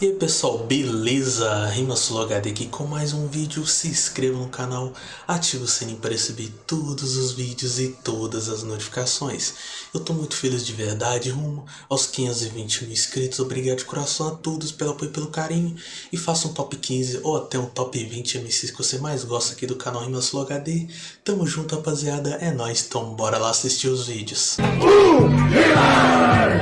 E aí pessoal, beleza? RimaSuloHD aqui com mais um vídeo, se inscreva no canal, ative o sininho para receber todos os vídeos e todas as notificações. Eu tô muito feliz de verdade, rumo aos 520 mil inscritos, obrigado de coração a todos pelo apoio e pelo carinho. E faça um top 15 ou até um top 20 MCs que você mais gosta aqui do canal RimaSuloHD. Tamo junto rapaziada, é nóis, então bora lá assistir os vídeos. Uh,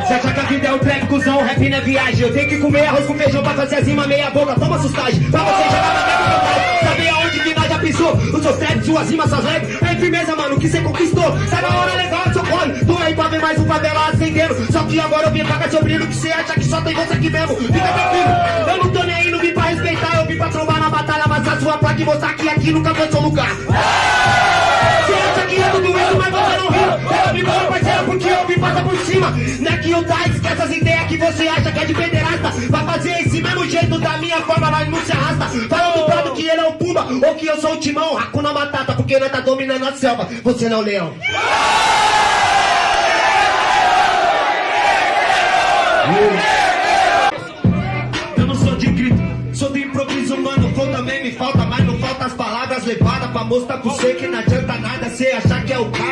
Você acha que a vida é o trap, cuzão, rap na viagem, eu tenho que comer arroz com feijão pra fazer as meia boca, toma sustagem. Pra você jogar na minha vontade Saber aonde que nós já pisou Os seus traps, suas rimas, suas rap É firmeza, mano, que cê conquistou. Sabe a hora legal seu colo Tô aí pra ver mais um favela acendendo Só que agora eu vim pagar seu brilho Que cê acha que só tem você aqui mesmo. Fica tranquilo, eu não tô nem aí, não vim pra respeitar. Eu vim pra trombar na batalha, mas a sua placa e mostrar que aqui nunca foi seu lugar. Cê acha que eu tô doendo, mas você não riu. Eu vim meu parceiro porque eu vim passar por cima. Não é que eu tá, esquece as ideias que você acha que é de Vai fazer esse mesmo jeito da minha forma, nós não se arrasta. Fala do prado que ele é o Pumba ou que eu sou o Timão Hakuna Matata, porque nós tá dominando a selva. Você não é o leão. Eu não sou de grito, sou do improviso, mano. Flow também me falta, mas não falta as palavras levadas Pra mostrar pro você que não adianta nada Cê achar que é o cara,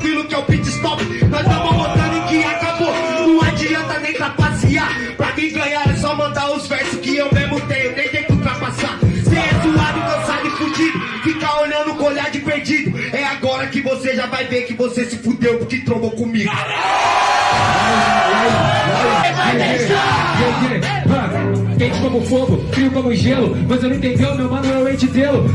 tranquilo que é o pit stop. Nós tamo mostrando que acabou. Não adianta nem trapacear. Pra mim ganhar é só mandar os versos que eu mesmo tenho. Nem tem que ultrapassar Cê é suado, cansado e fudido. Fica olhando com olhar de perdido. É agora que você já vai ver que você se fudeu Porque trombou comigo. Vai deixar! Quente como fogo, frio como gelo. Mas eu não entendeu, meu mano, eu hei de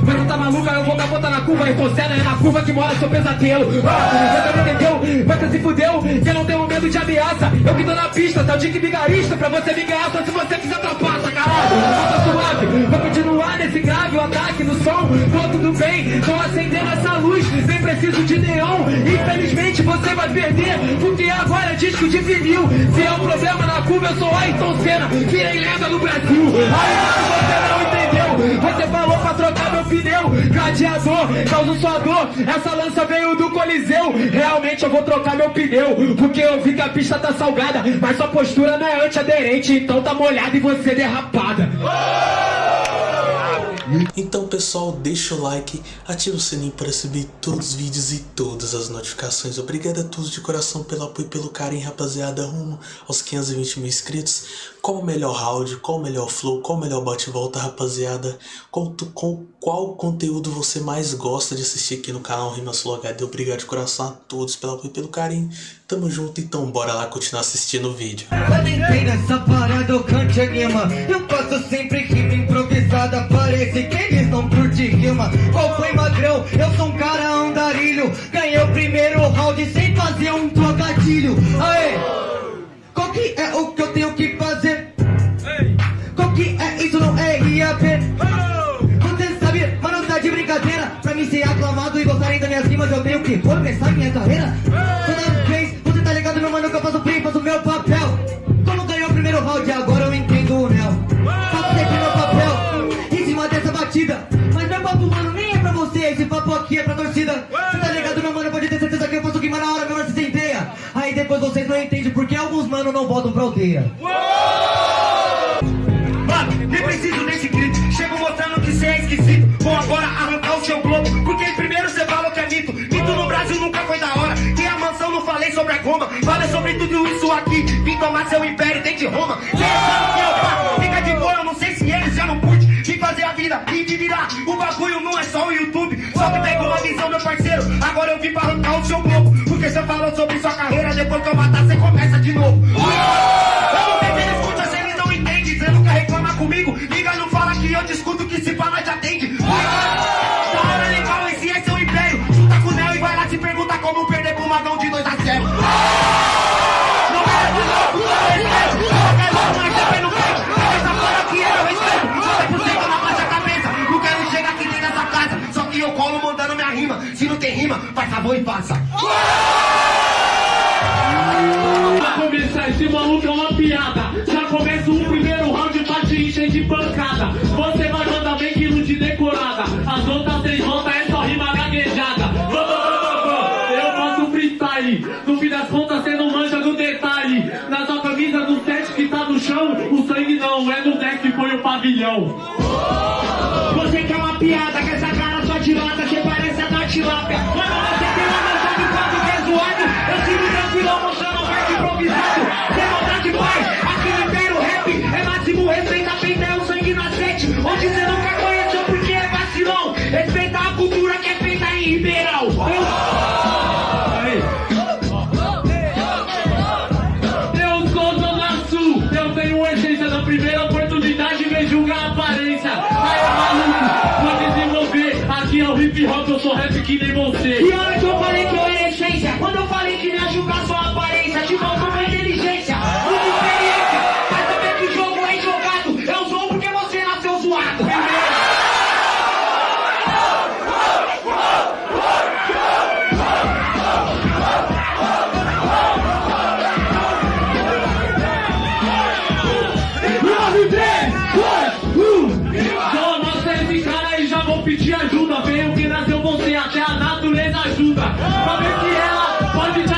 Mas não tá maluca, eu vou capotar na curva. E você não é na curva que mora seu pesadelo. Ah, você não entendeu, mas você se fudeu eu não tenho medo de ameaça. Eu que tô na pista, tá o dick vigarista Pra você me ganhar, só se você quiser trapaça, caralho. Tá suave, vou continuar nesse grave O ataque no som, tô tudo bem Tô acendendo essa luz, nem preciso de neon. Infelizmente você vai perder Porque agora é disco de vinil. Se é um problema na curva, eu sou Ayrton Senna. Virei lenda no Brasil Aí você não entendeu. Você falou pra trocar meu pneu. Gladiador, causa sua dor. Essa lança veio do Coliseu. Realmente eu vou trocar meu pneu Porque eu vi que a pista tá salgada Mas sua postura não é antiaderente Então tá molhada e você derrapada Então pessoal, deixa o like, ativa o sininho para receber todos os vídeos e todas as notificações. Obrigado a todos de coração pelo apoio e pelo carinho, rapaziada, rumo aos 520 mil inscritos. Qual o melhor round, qual o melhor flow, qual o melhor bate-volta, rapaziada? Qual, qual, qual conteúdo você mais gosta de assistir aqui no canal Rimasul HD? Obrigado de coração a todos pelo apoio e pelo carinho. Tamo junto, então bora lá continuar assistindo o vídeo. Eu sempre rima Parece que eles não curtem rima Qual foi magrão? Eu sou um cara andarilho Ganhei o primeiro round sem fazer um trocadilho Aê! Qual que é o que eu tenho que fazer? Qual que é isso? Não é IAP Você sabe, mano, tá de brincadeira Pra mim ser aclamado e gostarem das minhas rimas Eu tenho que começar minha carreira mano não voltam pra aldeia. Mano, nem preciso nesse grito. Chego mostrando que cê é esquisito. Vou agora arrancar o seu globo Porque primeiro cê falou que é mito. Mito no Brasil nunca foi da hora. Tem a mansão, não falei sobre a goma. Falei sobre tudo isso aqui. Vim tomar seu império desde Roma. Cê sabe que eu pá Fica de boa, eu não sei se eles já não curte. Vim fazer a vida e de virar. O bagulho não é só o YouTube. Só que pega uma visão, meu parceiro. Agora eu vim pra arrancar o seu globo. Porque cê falou sobre sua carreira Depois que eu matar, cê começa gravou e passa. Pra começar, esse maluco é uma piada. Já começa o primeiro round pra te encher de pancada. Você vai mandar bem quilo de decorada. As outras três voltas é só rima gaguejada. Eu faço freestyle. No fim das contas, cê não manja do detalhe. Na sua camisa do set que tá no chão, o sangue não é no deck, foi o pavilhão. Você quer uma piada, com essa cara só dilata, você parece Lápia. Mano, você tem uma noção de quanto que é zoado. Eu sigo tranquilo, mostrando parte improvisado. Sem maldade, pai, aqui no Império Rap é máximo respeito, a peita é o sangue na sete. Onde você que nem você. Ajuda. Pra ver se ela pode te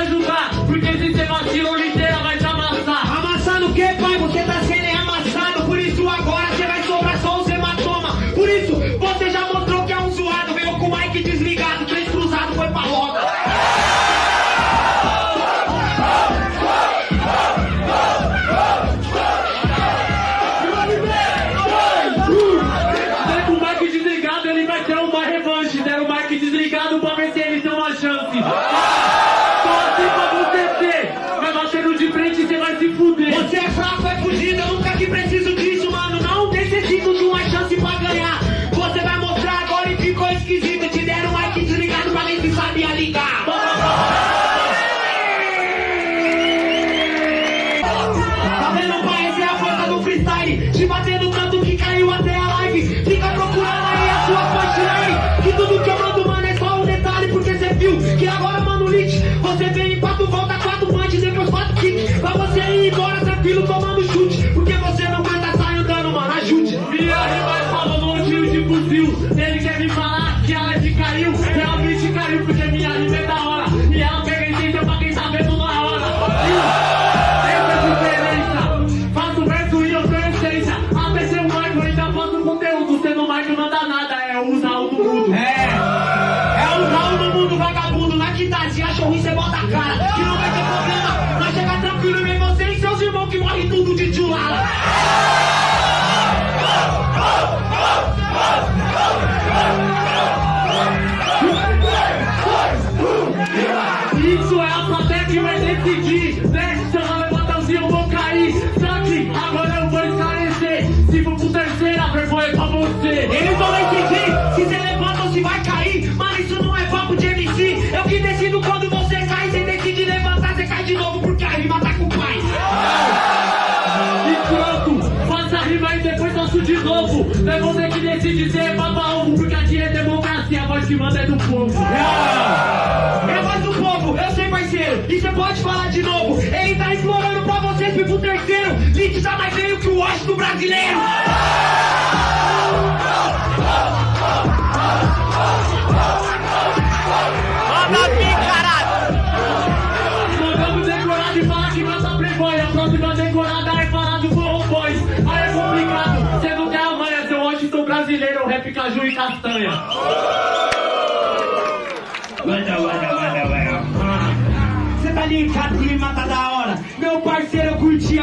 vir pro terceiro. Lite tá mais veio que o Washington brasileiro. Mandamos decorado e falar que mata playboy. A próxima decorada é falar do Forró Boys. Aí é complicado, você não tem a manha, seu Washington brasileiro, rap caju e castanha. Manda, manda, manda, manda. Cê tá ligado que rima tá da hora Meu parceiro,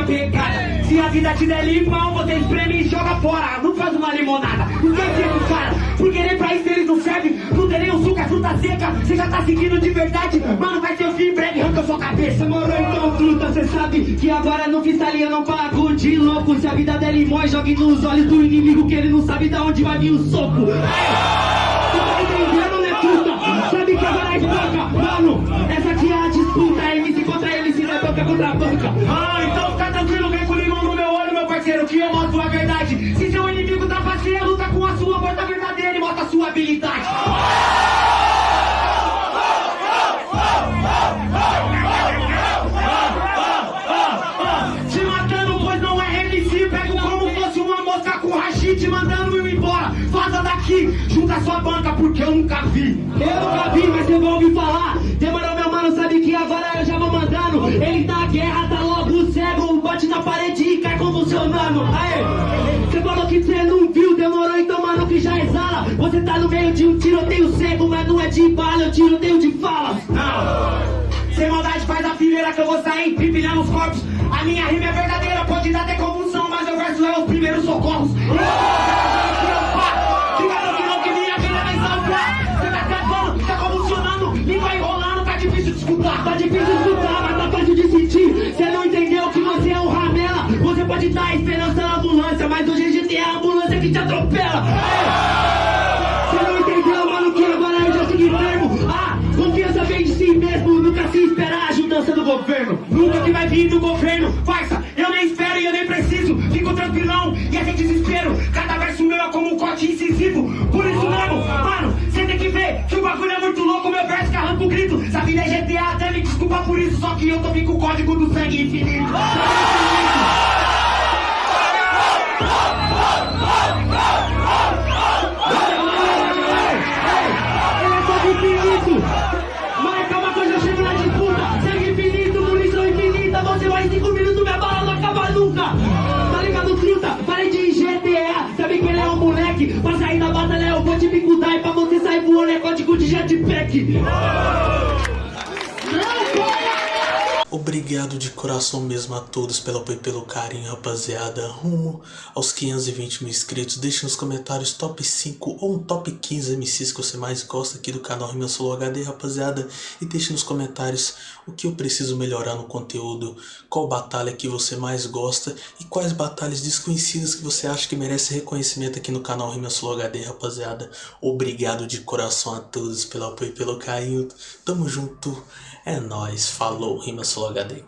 Se a vida te der limão, você espreme e joga fora. Não faz uma limonada. Por que fica cara? Porque nem pra isso eles não servem. Não tem nem suco, é fruta seca. Cê já tá seguindo de verdade. Mano, vai ser o fim em breve, arranca sua cabeça. Moro, então fruta, cê sabe Que agora no freestyle eu não pago de louco. Se a vida der limão, jogue nos olhos do inimigo Que ele não sabe da onde vai vir o soco. Tá entendendo, puta? Sabe que agora é banca, mano. Essa aqui é a disputa, é MC contra MC, não é banca contra banca. Você falou que você não viu, demorou, então, mano, que já exala. Você tá no meio de um tiroteio cego, mas não é de bala, é um tiroteio de falas. Não, sem maldade faz a fileira que eu vou sair empilhando os corpos. A minha rima é verdadeira, pode dar até convulsão, mas eu verso é os primeiros socorros. Tá difícil de escutar. Tá difícil desculpa por isso. Só que eu tô com o código do sangue infinito. É sangue infinito. Mas calma que eu já chego na disputa. Sangue infinito, munição infinita. Você vai em 5 minutos, minha bala não acaba nunca. Ligado, truta? Parei de GTA. Sabe que ele moleque. Pra sair da batalha eu vou te bicudar. E pra você sair voando é código de jetpack. Obrigado de coração mesmo a todos pelo apoio e pelo carinho, rapaziada. Rumo aos 520 mil inscritos. Deixe nos comentários top 5 ou um top 15 MCs que você mais gosta aqui do canal Rima Solo HD, rapaziada. E deixe nos comentários o que eu preciso melhorar no conteúdo, qual batalha que você mais gosta e quais batalhas desconhecidas que você acha que merece reconhecimento aqui no canal Rima Solo HD, rapaziada. Obrigado de coração a todos pelo apoio e pelo carinho. Tamo junto. É nóis. Falou, Rima Solo HD aqui.